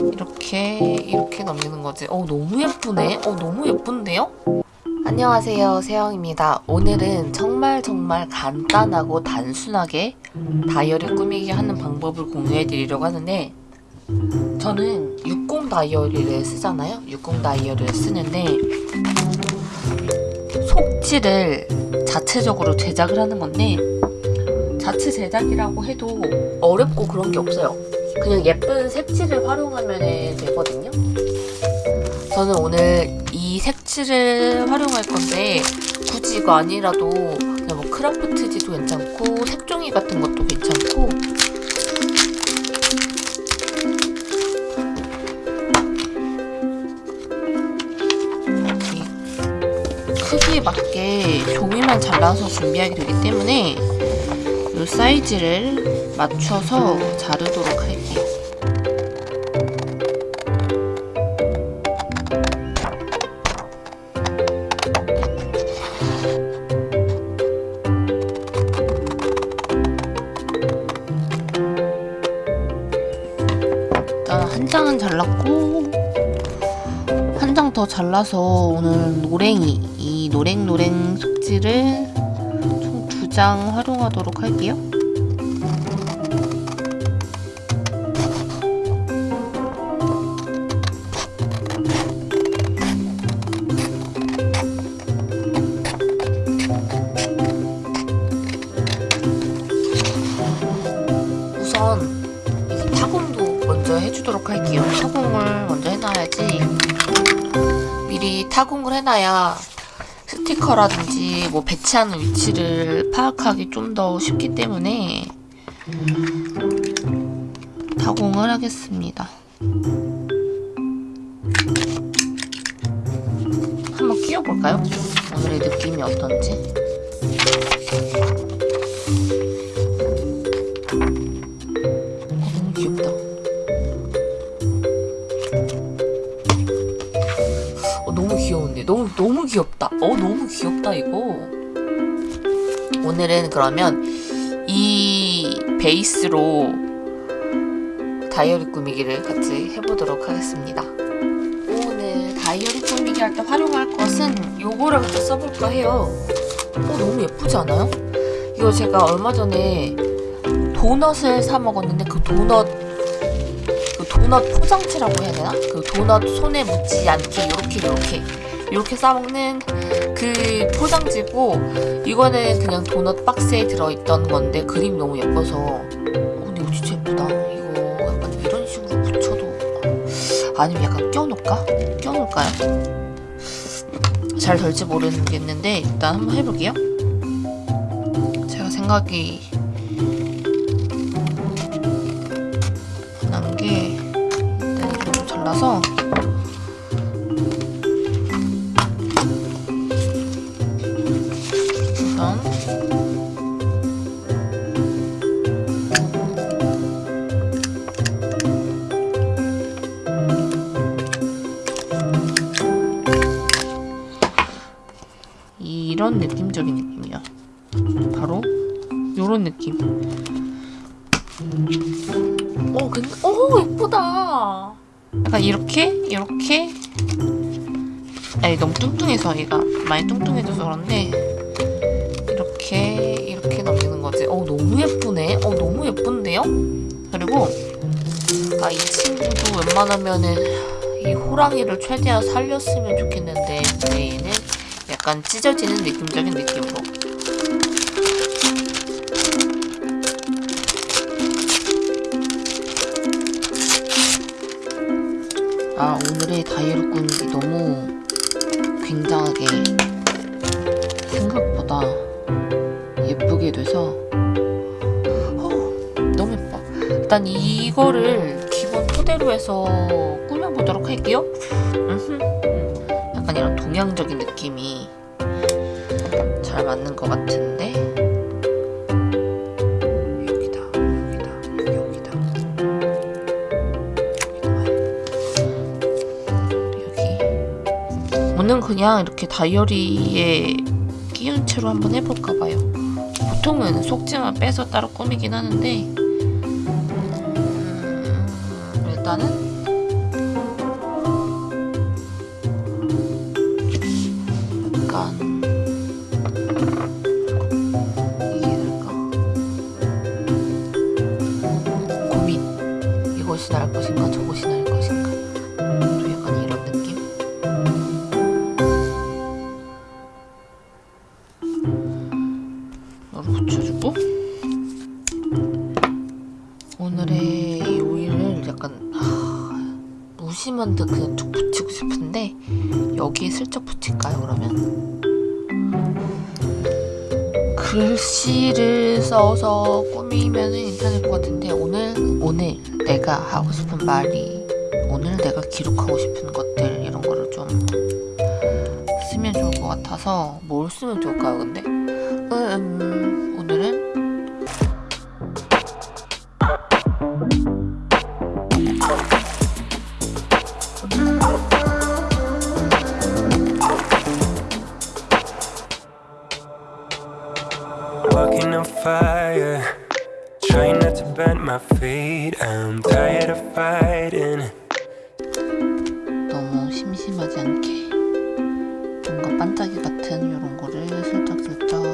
이렇게 이렇게 넘기는 거지. 어 너무 예쁘네? 어 너무 예쁜데요? 안녕하세요. 세영입니다. 오늘은 정말 정말 간단하고 단순하게 다이어리 꾸미기 하는 방법을 공유해 드리려고 하는데 저는 60 다이어리를 쓰잖아요? 60 다이어리를 쓰는데 속지를 자체적으로 제작을 하는 건데 자체 제작이라고 해도 어렵고 그런 게 없어요 그냥 예쁜 색칠을 활용하면 되거든요. 저는 오늘 이 색칠을 활용할 건데 굳이 이거 아니라도 그냥 뭐 크라프트지도 괜찮고 색종이 같은 것도 괜찮고. 이 크기에 맞게 종이만 잘라서 준비하게 되기 때문에 이 사이즈를 맞춰서 자르도록 할게요. 일단 한 장은 잘랐고 한 장 더 잘라서 오늘 노랭이 이 노랭노랭 속지를 총 두 장 활용하도록 할게요. 타공을 해놔야 스티커라든지 뭐 배치하는 위치를 파악하기 좀 더 쉽기 때문에 타공을 하겠습니다. 한번 끼워볼까요? 오늘의 느낌이 어떤지. 너무 너무 귀엽다. 어 너무 귀엽다 이거. 오늘은 그러면 이 베이스로 다이어리 꾸미기를 같이 해보도록 하겠습니다. 오늘 다이어리 꾸미기 할 때 활용할 것은 요거를 같이 써볼까 해요. 어 너무 예쁘지 않아요? 이거 제가 얼마 전에 도넛을 사 먹었는데 그 도넛 그 도넛 포장지라고 해야 되나? 그 도넛 손에 묻지 않게 이렇게 이렇게 이렇게 싸먹는 그 포장지고 이거는 그냥 도넛 박스에 들어있던 건데 그림이 너무 예뻐서 어, 근데 이거 진짜 예쁘다 이거 약간 이런 식으로 붙여도 아니면 약간 껴놓을까? 껴놓을까요? 잘 될지 모르겠는데 일단 한번 해볼게요 제가 생각이 난게 일단 좀 잘라서 이런 느낌적인 느낌이야. 바로 요런 느낌. 어, 근데 어 예쁘다. 약간 이렇게 이렇게 아니 너무 뚱뚱해서 얘가 많이 뚱뚱해져서 그런데 이렇게 이렇게 넘기는 거지. 어 너무 예쁘네. 어 너무 예쁜데요? 그리고 아 이 친구도 웬만하면은 이 호랑이를 최대한 살렸으면 좋겠는데 근데 얘는 약간 찢어지는 느낌적인 느낌으로. 아 오늘의 다이어리 꾸미기 너무 굉장하게 생각보다 예쁘게 돼서 어, 너무 예뻐. 일단 이거를 기본 토대로 해서 꾸며보도록 할게요. 음흠. 약간 이런 동양적인 느낌이 잘 맞는 것 같은데? 여기다 여기다 여기다. 여기. 오늘 그냥 이렇게 다이어리에 끼운 채로 한번 해볼까 봐요. 보통은 속지만 빼서 따로 꾸미긴 하는데 음, 일단은 오늘의 이 오일을 약간 하, 무심한 듯 그냥 쭉 붙이고 싶은데 여기에 슬쩍 붙일까요 그러면? 글씨를 써서 꾸미면 괜찮을 것 같은데 오늘 오늘 내가 하고 싶은 말이 오늘 내가 기록하고 싶은 것들 이런 거를 좀 쓰면 좋을 것 같아서 뭘 쓰면 좋을까요 근데? 음, Walking on fire, trying not to bend my feet. I'm tired of fighting. 너무 심심하지 않게 뭔가 반짝이 같은 이런 거를 슬쩍슬쩍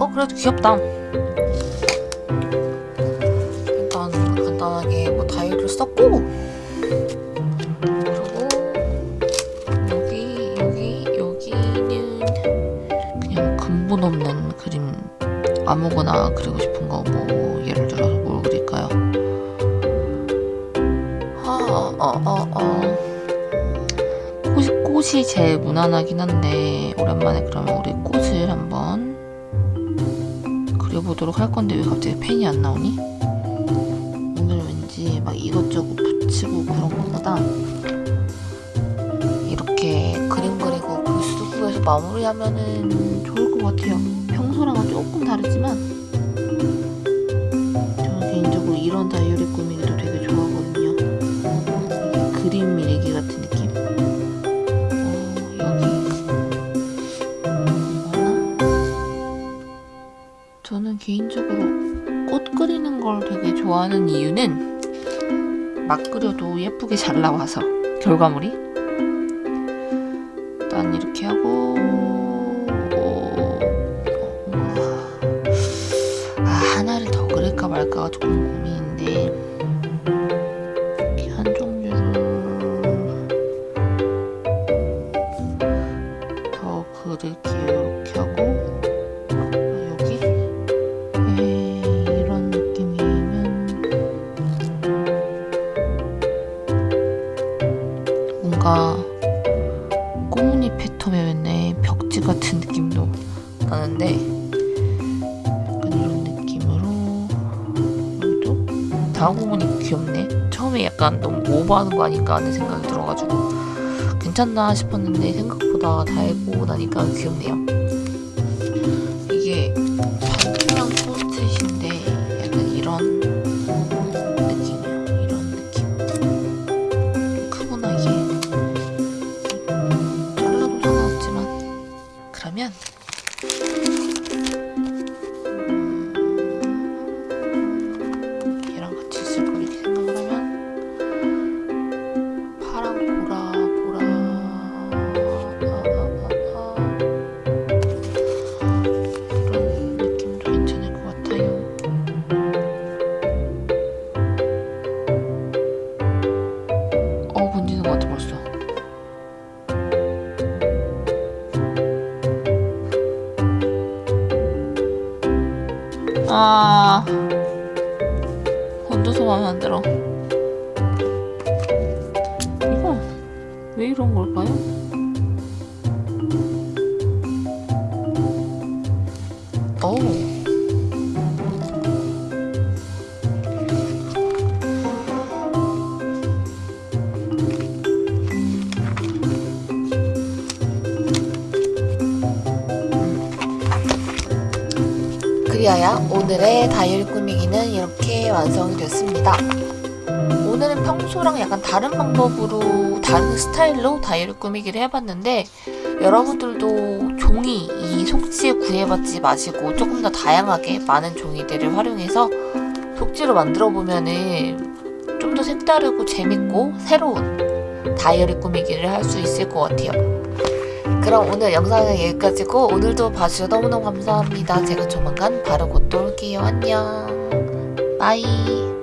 어 그래도 귀엽다 아무거나 그리고 싶은 거 뭐 예를 들어서 뭘 그릴까요? 어, 어, 어, 어. 꽃이, 꽃이 제일 무난하긴 한데 오랜만에 그러면 우리 꽃을 한번 그려보도록 할 건데 왜 갑자기 펜이 안 나오니? 오늘 왠지 막 이것저것 붙이고 그런 것보다 이렇게 그림 그리고 글쓰기에서 마무리하면은 좋을 것 같아요. 평소랑은 조금 다르지만 저는 개인적으로 이런 다이어리 꾸미기도 되게 좋아하거든요. 이게 그림 밀기 같은 느낌? 어, 여기 뭐나? 저는 개인적으로 꽃 그리는 걸 되게 좋아하는 이유는 막 그려도 예쁘게 잘 나와서 결과물이 말까가 조금 고민인데 이렇게 한 종류를 더 그릴게요 이렇게 하고 아, 여기? 에, 이런 느낌이면 뭔가 꽃무늬 패턴의 벽지 같은 느낌도 나는데 다하고 보니 귀엽네? 처음에 약간 너무 오버하는 거 아닐까 하는 생각이 들어가지고 괜찮나 싶었는데 생각보다 다 해보고 나니까 귀엽네요. 이게 이런 걸까요? 오 그리하여 오늘의 다이어리 꾸미기는 이렇게 완성이 됐습니다. 평소랑 약간 다른 방법으로 다른 스타일로 다이어리 꾸미기를 해봤는데 여러분들도 종이 이 속지에 구애받지 마시고 조금 더 다양하게 많은 종이들을 활용해서 속지로 만들어 보면은 좀 더 색다르고 재밌고 새로운 다이어리 꾸미기를 할 수 있을 것 같아요. 그럼 오늘 영상은 여기까지고 오늘도 봐주셔서 너무너무 감사합니다. 제가 조만간 바로 곧 또 올게요. 안녕. 바이.